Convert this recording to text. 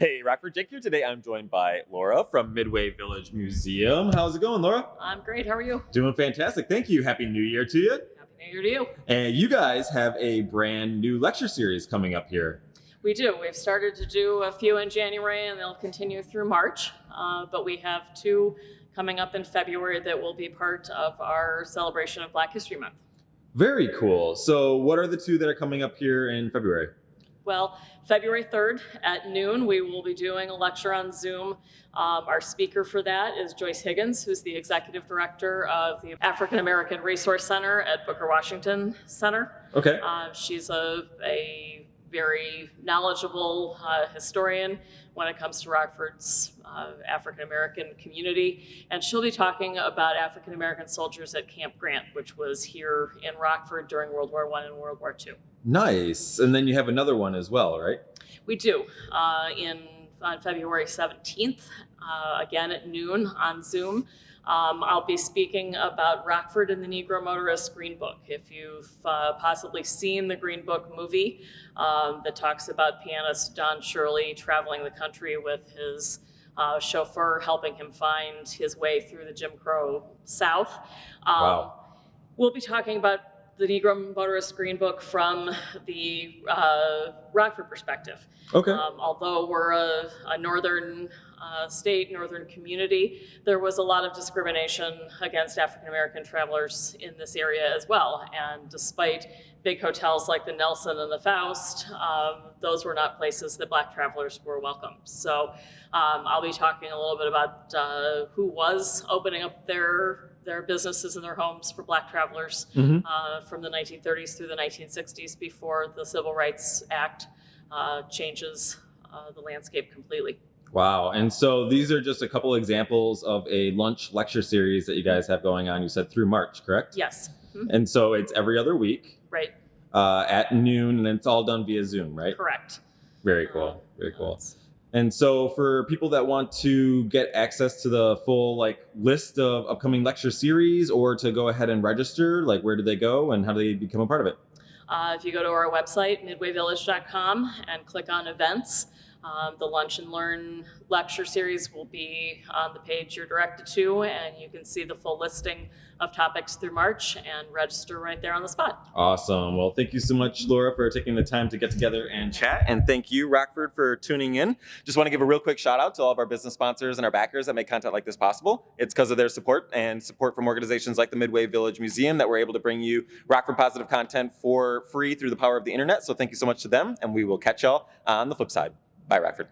Hey, Rockford Jake here. Today I'm joined by Laura from Midway Village Museum. How's it going, Laura? I'm great. How are you? Doing fantastic. Thank you. Happy New Year to you. Happy New Year to you. And you guys have a brand new lecture series coming up here. We do. We've started to do a few in January and they'll continue through March. Uh, but we have two coming up in February that will be part of our celebration of Black History Month. Very cool. So, what are the two that are coming up here in February? Well, February 3rd at noon, we will be doing a lecture on Zoom. Um, our speaker for that is Joyce Higgins, who's the executive director of the African American Resource Center at Booker Washington Center. Okay. Uh, she's a, a very knowledgeable uh, historian when it comes to Rockford's uh, African American community. And she'll be talking about African American soldiers at Camp Grant, which was here in Rockford during World War I and World War II. Nice. And then you have another one as well, right? We do. Uh, in on February 17th, uh, again at noon on Zoom. Um, I'll be speaking about Rockford and the Negro Motorist Green Book. If you've uh, possibly seen the Green Book movie um, that talks about pianist Don Shirley traveling the country with his uh, chauffeur helping him find his way through the Jim Crow South. Um, Wow. We'll be talking about the Negro Motorist Green Book from the uh, Rockford perspective. Okay. Um, although we're a, a northern uh, state, northern community, there was a lot of discrimination against African American travelers in this area as well. And despite big hotels like the Nelson and the Faust, um, those were not places that Black travelers were welcome. So um, I'll be talking a little bit about uh, who was opening up their their businesses and their homes for Black travelers Mhm. uh, from the 1930s through the 1960s before the Civil Rights Act uh, changes uh, the landscape completely. Wow. And so these are just a couple examples of a lunch lecture series that you guys have going on. You said through March, correct? Yes, Mhm. And so it's every other week right, uh, at noon, and it's all done via Zoom, right? correct. Very cool. Very cool. And so for people that want to get access to the full like list of upcoming lecture series or to go ahead and register, like where do they go and how do they become a part of it? Uh, if you go to our website, midwayvillage.com, and click on events, um, the Lunch and Learn lecture series will be on the page you're directed to, and you can see the full listing of topics through March and register right there on the spot. Awesome. Well, thank you so much, Laura, for taking the time to get together and chat. And thank you, Rockford, for tuning in. Just want to give a real quick shout out to all of our business sponsors and our backers that make content like this possible. It's because of their support and support from organizations like the Midway Village Museum that we're able to bring you Rockford positive content for free through the power of the internet. So thank you so much to them, and we will catch y'all on the flip side. Bye, Rockford.